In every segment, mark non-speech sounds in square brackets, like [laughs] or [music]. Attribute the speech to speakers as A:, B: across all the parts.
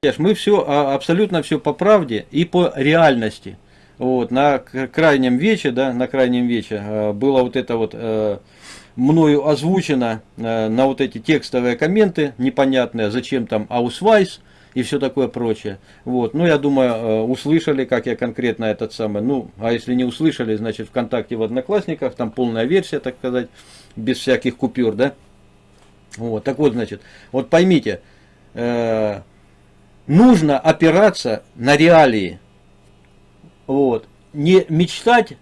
A: Понимаете, мы все, а, абсолютно все по правде и по реальности. Вот, на крайнем вече, да, на крайнем вече э, было вот это вот э, мною озвучено э, на вот эти текстовые комменты непонятные, зачем там аусвайс и все такое прочее. Вот, ну я думаю, услышали, как я конкретно этот самый, ну, а если не услышали, значит ВКонтакте в Одноклассниках, там полная версия, так сказать, без всяких купюр, да. Вот, так вот, значит, вот поймите, э, нужно опираться на реалии. Вот. Не мечтать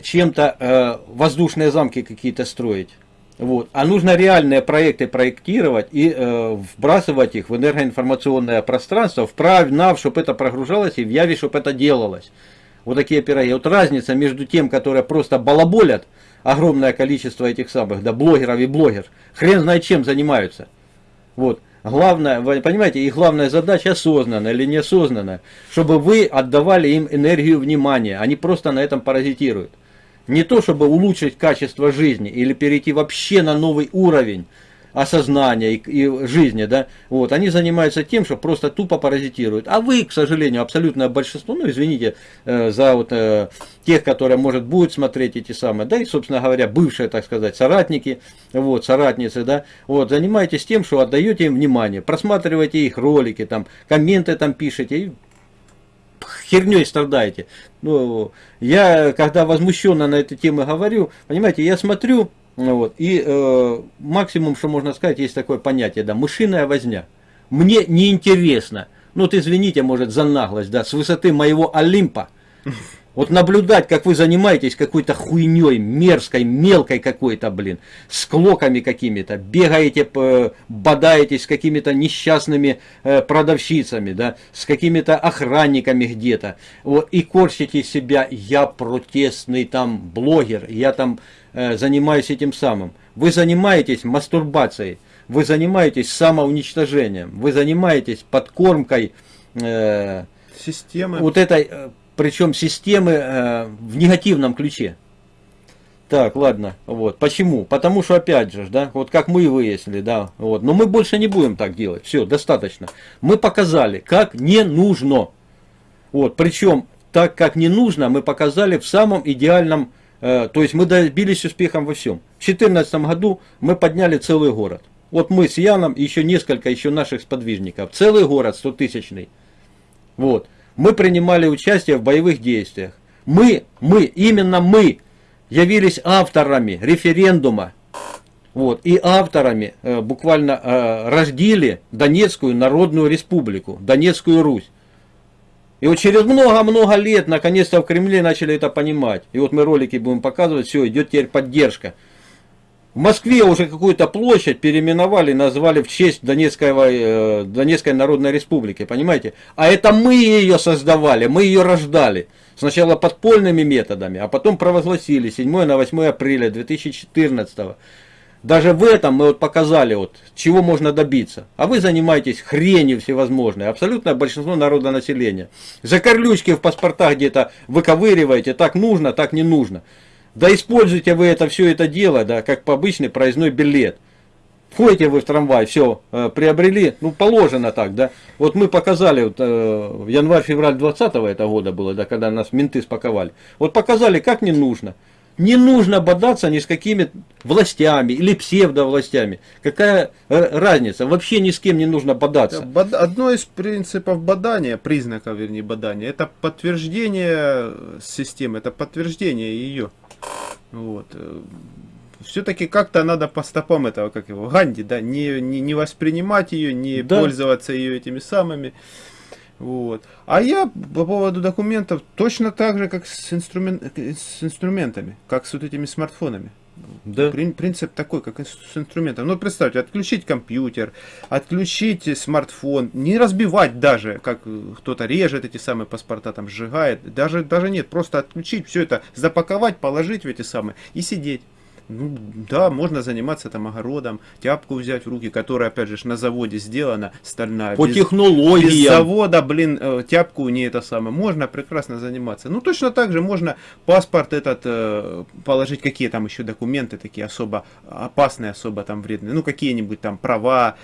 A: чем-то э, воздушные замки какие-то строить. Вот. А нужно реальные проекты проектировать и э, вбрасывать их в энергоинформационное пространство, вправь, нав, чтобы это прогружалось и в яве, чтобы это делалось. Вот такие пироги. Вот разница между тем, которые просто балаболят, огромное количество этих самых, да, блогеров и блогер, хрен знает чем занимаются. Вот. Главное, вы понимаете, их главная задача осознанно или неосознанно, чтобы вы отдавали им энергию внимания, они просто на этом паразитируют. Не то, чтобы улучшить качество жизни или перейти вообще на новый уровень, осознания и, и жизни, да, вот, они занимаются тем, что просто тупо паразитируют. А вы, к сожалению, абсолютное большинство, ну, извините э, за вот э, тех, которые, может, будут смотреть эти самые, да, и, собственно говоря, бывшие, так сказать, соратники, вот, соратницы, да, вот, занимаетесь тем, что отдаете им внимание, просматриваете их ролики, там, комменты там пишете, и херней страдаете. Ну, я, когда возмущенно на эту тему говорю, понимаете, я смотрю, вот. И э, максимум, что можно сказать, есть такое понятие, да, мышиная возня. Мне неинтересно, ну вот извините, может, за наглость, да, с высоты моего Олимпа, вот наблюдать, как вы занимаетесь какой-то хуйней, мерзкой, мелкой какой-то, блин, с клоками какими-то, бегаете, бодаетесь с какими-то несчастными э, продавщицами, да, с какими-то охранниками где-то, вот, и корчите себя, я протестный там блогер, я там э, занимаюсь этим самым. Вы занимаетесь мастурбацией, вы занимаетесь самоуничтожением, вы занимаетесь подкормкой э, системы. Вот этой э, причем системы э, в негативном ключе. Так, ладно, вот. Почему? Потому что, опять же, да, вот как мы выяснили, да, вот. Но мы больше не будем так делать. Все, достаточно. Мы показали, как не нужно. Вот, причем, так как не нужно, мы показали в самом идеальном, э, то есть мы добились успехом во всем. В 2014 году мы подняли целый город. Вот мы с Яном и еще несколько еще наших сподвижников. Целый город, 100-тысячный. Вот мы принимали участие в боевых действиях. Мы, мы, именно мы явились авторами референдума. Вот, и авторами э, буквально э, рождили Донецкую Народную Республику, Донецкую Русь. И вот через много-много лет, наконец-то в Кремле начали это понимать. И вот мы ролики будем показывать, все, идет теперь поддержка. В Москве уже какую-то площадь переименовали, назвали в честь Донецкой, э, Донецкой Народной Республики, понимаете? А это мы ее создавали, мы ее рождали. Сначала подпольными методами, а потом провозгласили 7 на 8 апреля 2014 Даже в этом мы вот показали, вот, чего можно добиться. А вы занимаетесь хренью всевозможной. Абсолютное большинство народа населения. Закорлючки в паспортах где-то выковыриваете. Так нужно, так не нужно. Да используйте вы это все это дело, да, как по обычный проездной билет. Входите вы в трамвай, все, э, приобрели, ну положено так, да. Вот мы показали, вот, э, январь-февраль 20 этого года было, да, когда нас менты спаковали. Вот показали, как не нужно. Не нужно бодаться ни с какими властями или псевдовластями. Какая э, разница? Вообще ни с кем не нужно бодаться.
B: Одно из принципов бодания, признаков, вернее, бодания, это подтверждение системы, это подтверждение ее. Вот. Э, Все-таки как-то надо по стопам этого, как его, Ганди, да, не, не, не воспринимать ее, не да. пользоваться ее этими самыми. Вот. А я по поводу документов точно так же, как с, инструмент, с инструментами, как с вот этими смартфонами. Да. Принцип такой, как с инструментом. Ну, представьте, отключить компьютер, отключить смартфон, не разбивать даже, как кто-то режет эти самые паспорта, там сжигает. Даже, даже нет, просто отключить все это, запаковать, положить в эти самые и сидеть. Ну, да, можно заниматься там огородом, тяпку взять в руки, которая, опять же, на заводе сделана, стальная.
A: По без, технологиям. Без
B: завода, блин, э, тяпку не это самое. Можно прекрасно заниматься. Ну, точно так же можно паспорт этот э, положить, какие там еще документы такие особо опасные, особо там вредные. Ну, какие-нибудь там права,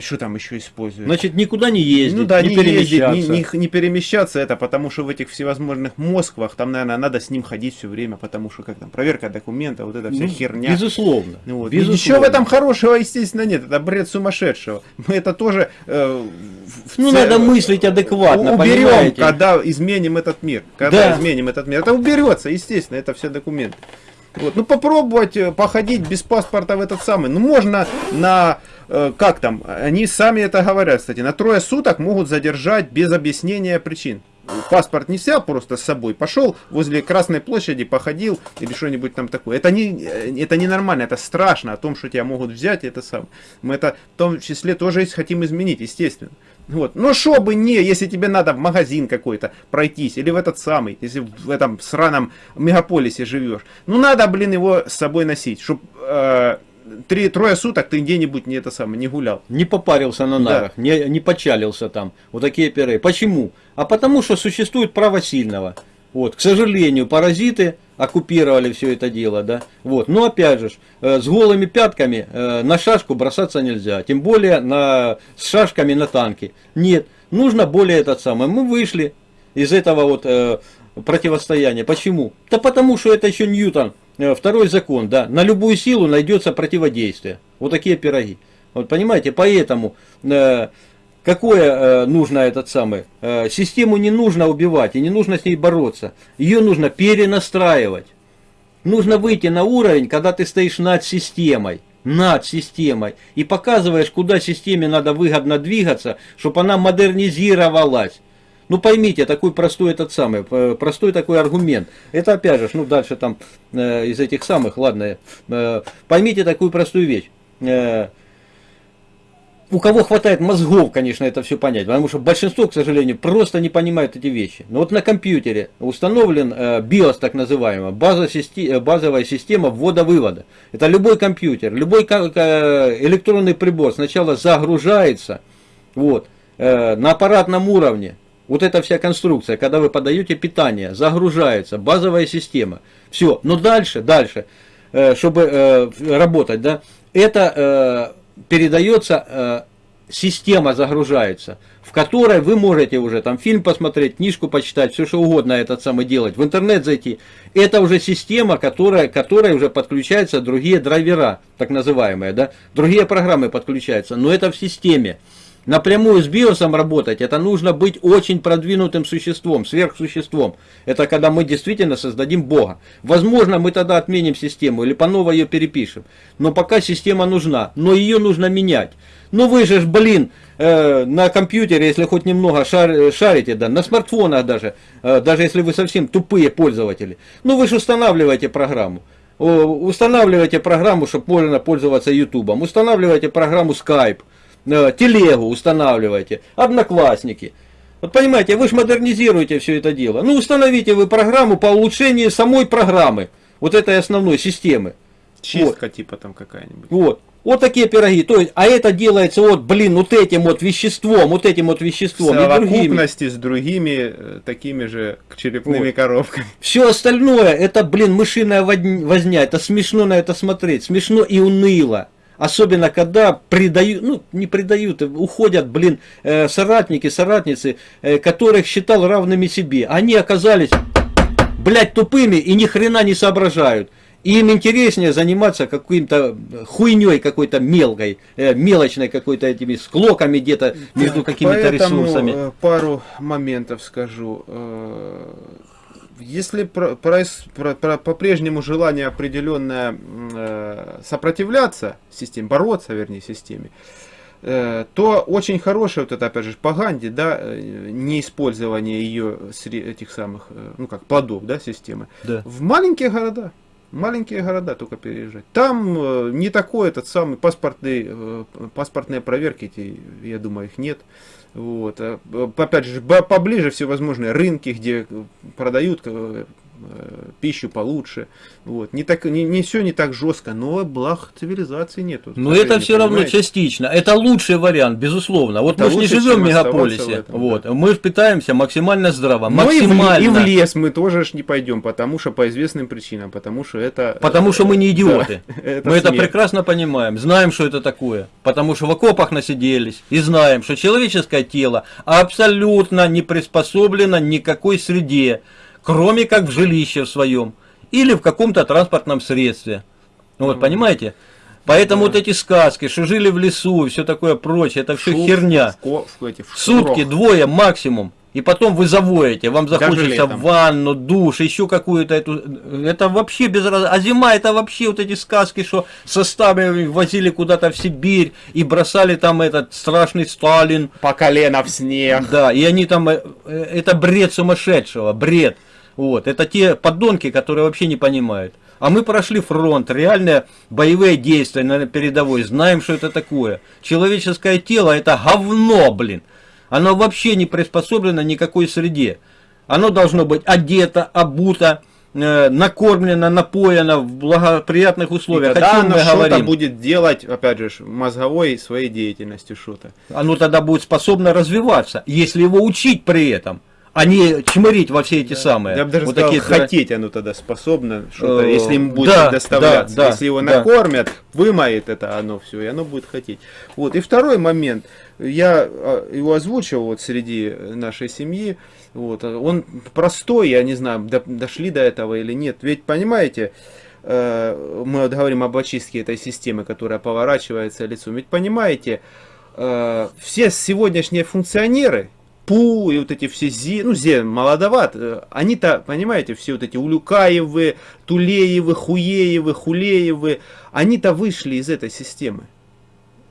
B: Что там еще используют?
A: Значит, никуда не ездить,
B: ну да,
A: не,
B: не, ездить,
A: перемещаться.
B: не, не- не перемещаться это, потому что в этих всевозможных Москвах, там, наверное, надо с ним ходить все время, потому что как там, проверка документа, вот эта вся
A: Ну,
B: херня.
A: Безусловно.
B: Ну Вот.
A: безусловно.
B: Ничего в этом хорошего, естественно, нет. Это бред сумасшедшего. Мы это тоже... э, в
A: Ну,
B: ц-
A: надо мыслить адекватно,
B: уберем,
A: понимаете?
B: когда изменим этот мир. Когда
A: Да.
B: изменим этот мир. Это уберется, естественно, это все документы. Вот. Ну попробовать э, походить без паспорта в этот самый. Ну можно на э, как там, они сами это говорят, кстати, на трое суток могут задержать без объяснения причин. Паспорт не взял просто с собой, пошел возле Красной площади, походил или что-нибудь там такое. Это не, э, это не нормально, это страшно о том, что тебя могут взять, это сам. Мы это в том числе тоже хотим изменить, естественно. Вот. Но что бы не, если тебе надо в магазин какой-то пройтись, или в этот самый, если в этом сраном мегаполисе живешь, ну надо, блин, его с собой носить, чтобы три, трое суток ты где-нибудь не это самое, не гулял.
A: Не попарился на
B: Да.
A: нарах, не, не почалился там. Вот такие перы. Почему? А потому что существует право сильного. Вот, к сожалению, паразиты оккупировали все это дело, да. Вот, но опять же, э, с голыми пятками э, на шашку бросаться нельзя, тем более на, с шашками на танки. Нет, нужно более этот самый. Мы вышли из этого вот э, противостояния. Почему? Да потому что это еще Ньютон, э, второй закон, да. На любую силу найдется противодействие. Вот такие пироги. Вот понимаете, поэтому э, какое э, нужно этот самый, э, систему не нужно убивать и не нужно с ней бороться. Ее нужно перенастраивать. Нужно выйти на уровень, когда ты стоишь над системой. Над системой. И показываешь, куда системе надо выгодно двигаться, чтобы она модернизировалась. Ну поймите, такой простой этот самый, э, простой такой аргумент. Это опять же, ну дальше там э, из этих самых, ладно, э, поймите такую простую вещь. Э, у кого хватает мозгов, конечно, это все понять, потому что большинство, к сожалению, просто не понимает эти вещи. Но вот на компьютере установлен э, BIOS, так называемая, база э, базовая система ввода-вывода. Это любой компьютер, любой электронный прибор сначала загружается вот, э, на аппаратном уровне. Вот эта вся конструкция, когда вы подаете питание, загружается, базовая система. Все, но дальше, дальше, э, чтобы э, работать, да, это э, передается, э, система загружается, в которой вы можете уже там фильм посмотреть, книжку почитать, все что угодно этот самый делать, в интернет зайти. Это уже система, которая, которой уже подключаются другие драйвера, так называемые, да, другие программы подключаются, но это в системе. Напрямую с биосом работать, это нужно быть очень продвинутым существом, сверхсуществом. Это когда мы действительно создадим Бога. Возможно, мы тогда отменим систему или по новой ее перепишем. Но пока система нужна, но ее нужно менять. Ну вы же, блин, э, на компьютере, если хоть немного шар- шарите, да, на смартфонах даже, э, даже если вы совсем тупые пользователи, ну вы же устанавливаете программу. Устанавливайте программу, чтобы можно пользоваться Ютубом. Устанавливайте программу Skype. Э, телегу устанавливайте, одноклассники. Вот понимаете, вы же модернизируете все это дело. Ну, установите вы программу по улучшению самой программы, вот этой основной системы.
B: Чистка типа там какая-нибудь.
A: Вот. Вот такие пироги. То есть, а это делается вот, блин, вот этим вот веществом, вот этим вот
B: В
A: веществом и другими.
B: совокупности с другими э, такими же черепными
A: Вот.
B: коробками.
A: Все остальное, это, блин, мышиная возня. Это смешно на это смотреть. Смешно и уныло. Особенно, когда предают, ну, не предают, уходят, блин, э, соратники, соратницы, э, которых считал равными себе. Они оказались, блядь, тупыми и ни хрена не соображают. И им интереснее заниматься каким-то хуйней какой-то мелкой, э, мелочной какой-то этими склоками где-то между какими-то ресурсами.
B: э, пару моментов скажу. Если по-прежнему желание определенное э, сопротивляться системе, бороться, вернее, системе, э, то очень хорошее, вот это опять же по Ганди, да, э, неиспользование ее сре- этих самых, ну как, плодов, да, системы.
A: Да.
B: В маленькие города. Маленькие города только переезжать. Там не такой этот самый паспортный, паспортные проверки, эти, я думаю, их нет. Вот. А, Опять же, поближе всевозможные рынки, где продают э, пищу получше. Вот. Не, так, не, не все не так жестко, но благ цивилизации нету.
A: Но это все равно
B: понимаете?
A: частично. Это лучший вариант, безусловно. Вот
B: Это
A: мы же не живем в мегаполисе.
B: в этом,
A: вот.
B: да.
A: Мы питаемся максимально здраво.
B: Но и в, ле-
A: максимально.
B: и в лес мы тоже ж не пойдем, потому что по известным причинам, потому что это...
A: Потому что мы не идиоты.
B: Да, [laughs] это
A: мы это
B: смерть.
A: прекрасно понимаем, знаем, что это такое. Потому что в окопах насиделись и знаем, что человеческое тело абсолютно не приспособлено ни к какой среде, кроме как в жилище в своем или в каком-то транспортном средстве. Вот, понимаете? Поэтому вот эти сказки, что жили в лесу и все такое прочее, это все
B: Шуф,
A: херня.
B: в ко- в эти- в
A: Сутки, двое максимум. И потом вы завоете, вам захочется ванну, душ, еще какую-то эту... Это вообще без раз... А зима это вообще вот эти сказки, что составами возили куда-то в Сибирь и бросали там этот страшный Сталин.
B: По колено в снег.
A: Да, и они там... э, э, Это бред сумасшедшего, бред. Вот, это те подонки, которые вообще не понимают. А мы прошли фронт, реальные боевые действия на передовой, знаем, что это такое. Человеческое тело это говно, блин. Оно вообще не приспособлено никакой среде. Оно должно быть одето, обуто, э, накормлено, напоено в благоприятных
B: И
A: условиях. О
B: тогда оно что-то будет делать, опять же, мозговой своей деятельностью что-то.
A: Оно тогда будет способно развиваться, если его учить при этом, а не чмырить во все эти самые.
B: Я бы даже
A: вот
B: сказал,
A: такие
B: хотеть оно тогда способно, что-то,
A: Э,
B: если ему будет
A: да,
B: доставляться.
A: да, да,
B: если его
A: да.
B: накормят, вымоет это оно все, и оно будет хотеть. Вот. И второй момент, я а, его озвучил вот среди нашей семьи, вот, он простой, я не знаю, до- дошли до этого или нет. Ведь, понимаете, э, мы вот говорим об очистке этой системы, которая поворачивается лицом. Ведь, понимаете, э, все сегодняшние функционеры, ПУ и вот эти все ЗИ, ну ЗИ молодоват, э, они-то, понимаете, все вот эти Улюкаевы, Тулеевы, Хуеевы, Хулеевы, они-то вышли из этой системы.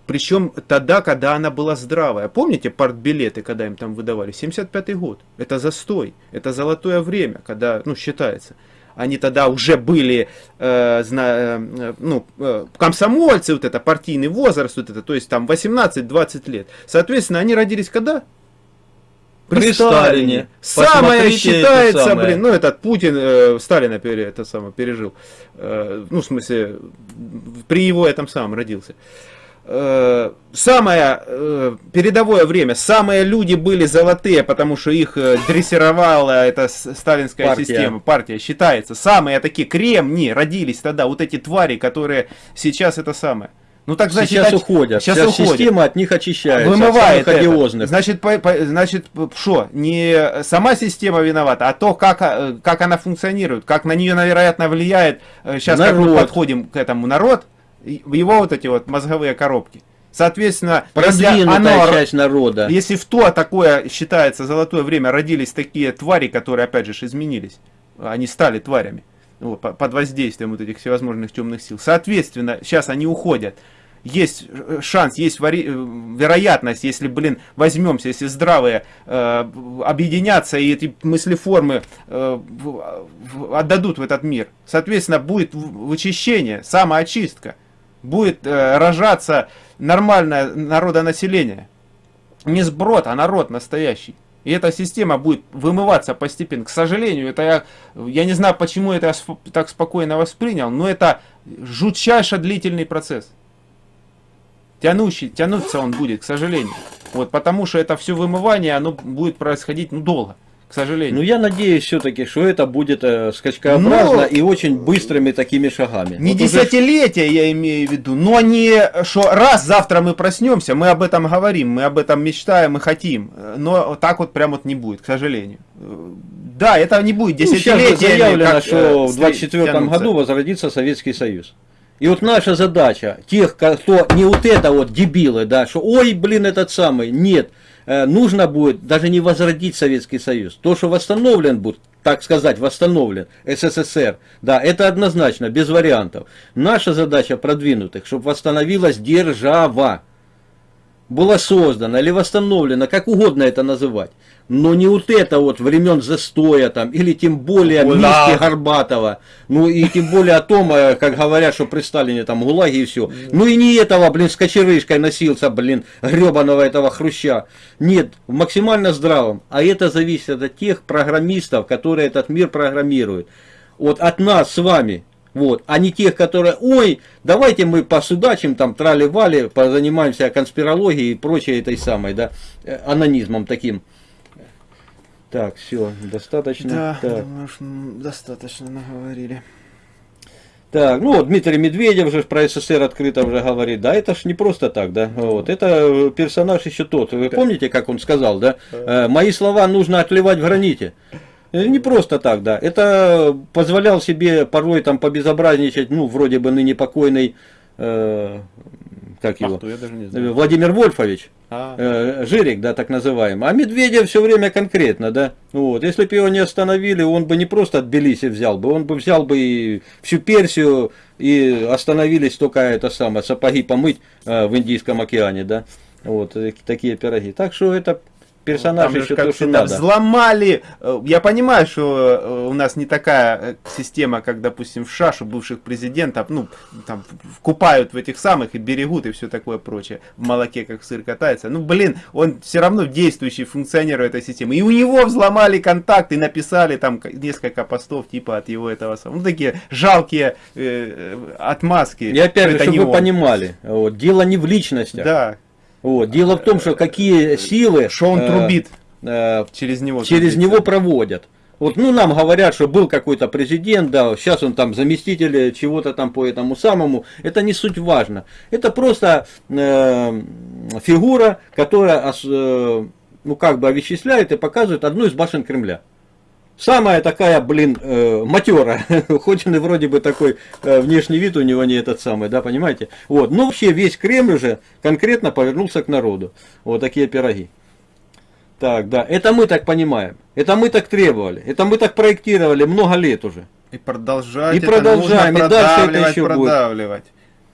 B: Причем тогда, когда она была здравая. Помните партбилеты, когда им там выдавали? 75-й год. Это застой. Это золотое время, когда, ну, считается. Они тогда уже были, э, зна- э, ну, э, комсомольцы, вот это, партийный возраст, вот это, то есть там 18-20 лет. Соответственно, они родились когда?
A: При Сталине.
B: Самое считается,
A: самое.
B: блин, ну этот Путин э, Сталина пере, это самое, пережил. Э, ну, в смысле, при его этом самом родился. Э, самое э, передовое время, самые люди были золотые, потому что их э, дрессировала эта сталинская
A: Партия.
B: система, партия считается. Самые такие кремни родились тогда, вот эти твари, которые сейчас это самое. Ну так значит,
A: сейчас уходят.
B: Сейчас,
A: Сейчас
B: уходят.
A: система от них очищается.
B: Вымывает
A: от
B: это. Значит, по- по- значит, что, не сама система виновата, а то, как, э, как она функционирует, как на нее, вероятно, влияет, сейчас как мы
A: Народ.
B: подходим к этому, народ, его вот эти вот мозговые коробки. Соответственно, если оно,
A: часть народа.
B: если в то такое считается золотое время родились такие твари, которые опять же изменились, они стали тварями под воздействием вот этих всевозможных темных сил. Соответственно, сейчас они уходят. Есть э, шанс, есть э, вероятность, если, блин, возьмемся, если здравые э, объединятся и эти мыслеформы э, отдадут в этот мир. Соответственно, будет вычищение, самоочистка. Будет э, рожаться нормальное народонаселение. Не сброд, а народ настоящий. И эта система будет вымываться постепенно. К сожалению, это я, я не знаю, почему это я так спокойно воспринял, но это жутчайше длительный процесс. Тянущий, тянуться он будет, к сожалению. Вот, потому что это все вымывание, оно будет происходить ну, долго, к сожалению.
A: Ну я надеюсь все-таки, что это будет э, скачкообразно
B: Но-
A: и очень быстрыми такими шагами.
B: Не
A: Вот уже
B: десятилетия я имею в виду, но не что раз завтра мы проснемся, мы об этом говорим, мы об этом мечтаем и хотим, но так вот прям вот не будет, к сожалению. Э, Да, это не будет
A: Ну, сейчас
B: десятилетиями.
A: заявлено,
B: как,
A: что
B: э,
A: в 24
B: тянуться.
A: году возродится Советский Союз. И вот наша задача, тех, кто не вот это вот дебилы, да, что ой, блин, этот самый, нет, э, нужно будет даже не возродить Советский Союз. То, что восстановлен будет, так сказать, восстановлен СССР, да, это однозначно, без вариантов. Наша задача продвинутых, чтобы восстановилась держава. Была создана или восстановлена, как угодно это называть, но не вот это вот времен застоя там, или тем более
B: Гулаг.
A: миски Горбатова, ну и тем более о том, э, как говорят, что при Сталине там гулаги и все. Ну и не этого, блин, с кочерышкой носился, блин, гребаного этого хруща. Нет, максимально здравым. А это зависит от тех программистов, которые этот мир программируют. Вот от нас с вами, вот, а не тех, которые, ой, давайте мы посудачим, там, трали-вали, позанимаемся конспирологией и прочей этой самой, да, э, анонизмом таким. Так, все, достаточно.
B: Да,
A: так.
B: думаю, что достаточно наговорили.
A: Так, ну вот Дмитрий Медведев же про СССР открыто уже говорит, да, это ж не просто так, да, вот, это э, персонаж еще тот, вы помните, как он сказал, да, Э, мои слова нужно отливать в граните. Э, Не просто так, да, это позволял себе порой там побезобразничать, ну, вроде бы ныне покойный, э, как его,
B: Ах,
A: э. Владимир Вольфович,
B: А,
A: э, Жирик, да, так называемый. А Медведев все время конкретно, да. Вот. Если бы его не остановили, он бы не просто от Тбилиси взял бы, он бы взял бы и всю Персию, и остановились только это самое, сапоги помыть э, в Индийском океане, да. Вот, э, такие пироги. Так что это персонаж
B: Там же,
A: еще
B: как
A: то, что надо.
B: взломали. Э, Я понимаю, что э, у нас не такая э, система, как, допустим, в что бывших президентов, ну, там, купают в этих самых и берегут и все такое прочее. В молоке, как сыр катается. Ну, блин, он все равно действующий функционер этой системы. И у него взломали контакт и написали там несколько постов типа от его этого самого. Ну, такие жалкие э, отмазки.
A: И опять же, чтобы вы
B: он.
A: понимали, вот, дело не в личностях.
B: Да,
A: Вот, дело в том, что какие силы
B: что он
A: э,
B: трубит
A: э,
B: через него.
A: через
B: трубится.
A: него проводят. Вот, ну, нам говорят, что был какой-то президент, да, сейчас он там заместитель чего-то там по этому самому. Это не суть важно. Это просто э, фигура, которая, э, ну, как бы овеществляет и показывает одну из башен Кремля. Самая такая, блин, э, матера, [laughs] хоть он и вроде бы такой э, внешний вид у него не этот самый, да, понимаете? Вот, но вообще весь Кремль уже конкретно повернулся к народу. Вот такие пироги. Так, да, это мы так понимаем, это мы так требовали, это мы так проектировали много лет уже.
B: И продолжать
A: И продолжаем, и дальше это
B: продавливать,
A: еще будет.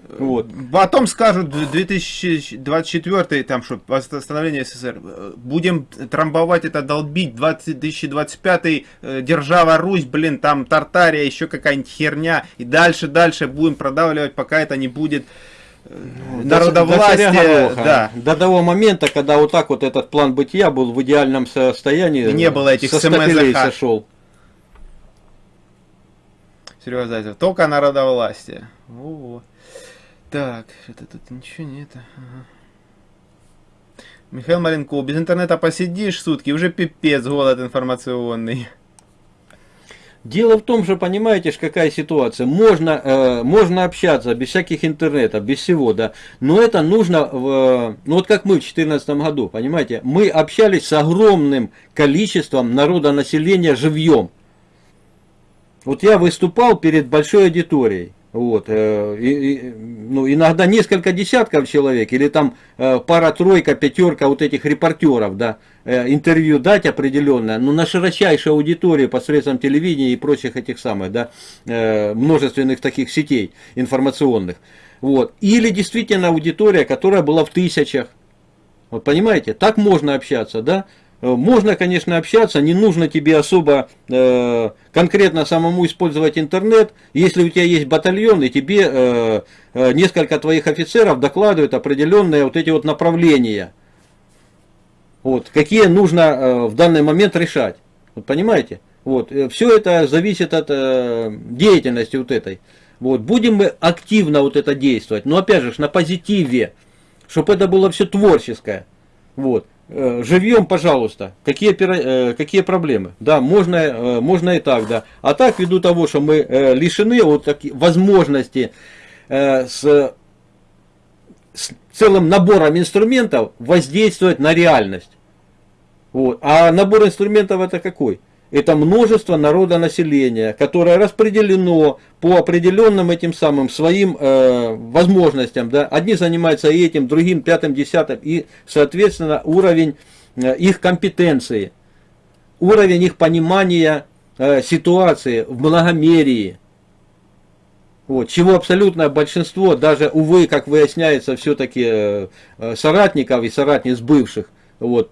A: Вот.
B: Потом скажут, 2024, там что, восстановление СССР, э, будем трамбовать это, долбить, 2025, э, держава Русь, блин, там Тартария, еще какая-нибудь херня, и дальше, дальше будем продавливать, пока это не будет э,
A: До- до царя
B: народовластие,
A: Гороха.
B: да.
A: До того момента, когда вот так вот этот план бытия был в идеальном состоянии.
B: И не было этих
A: со сошел.
B: Серега Зайцев, только народовластие. Во-во. Так, что-то тут ничего нет. Ага. Михаил Маленков, без интернета посидишь сутки, уже пипец, голод информационный.
A: Дело в том, что понимаете, какая ситуация. Можно, э, можно общаться без всяких интернетов, без всего, да. Но это нужно, в, ну вот как мы в 2014 году, понимаете, мы общались с огромным количеством народонаселения живьем. Вот я выступал перед большой аудиторией. Вот, э, и- ну, иногда несколько десятков человек, или там э, пара-тройка, пятерка вот этих репортеров, да, э, интервью дать определенное, но на широчайшей аудитории посредством телевидения и прочих этих самых, да, э, множественных таких сетей информационных. Вот. Или действительно аудитория, которая была в тысячах. Вот понимаете, так можно общаться, да? Э, Можно, конечно, общаться, не нужно тебе особо э, конкретно самому использовать интернет. Если у тебя есть батальон, и тебе э, э, несколько твоих офицеров докладывают определенные вот эти вот направления. Вот, какие нужно э, в данный момент решать. Вот, понимаете? Вот, все это зависит от э, деятельности вот этой. Вот, будем мы активно вот это действовать, но опять же на позитиве, чтобы это было все творческое. Вот. Э, Живьем, пожалуйста. Какие, э, какие проблемы? Да, можно, э, можно и так, да. А так, ввиду того, что мы лишены вот таки, возможности э, с, с целым набором инструментов воздействовать на реальность. Вот. А набор инструментов это какой? Это множество народонаселения, которое распределено по определенным этим самым своим э, возможностям. Да? Одни занимаются этим, другим, пятым, десятым. И, соответственно, уровень э, их компетенции, уровень их понимания э, ситуации в многомерии. Вот, чего абсолютное большинство, даже, увы, как выясняется, все-таки э, э, соратников и соратниц бывших, вот,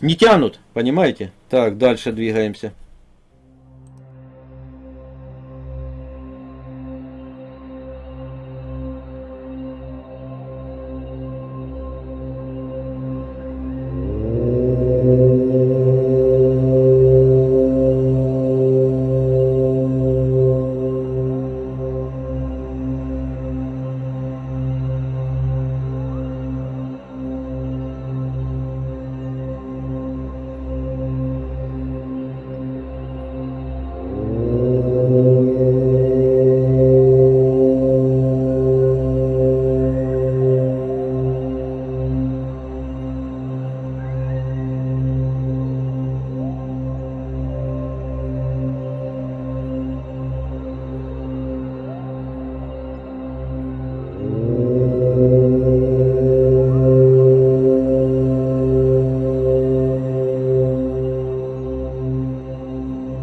A: не тянут, понимаете? Так, дальше двигаемся.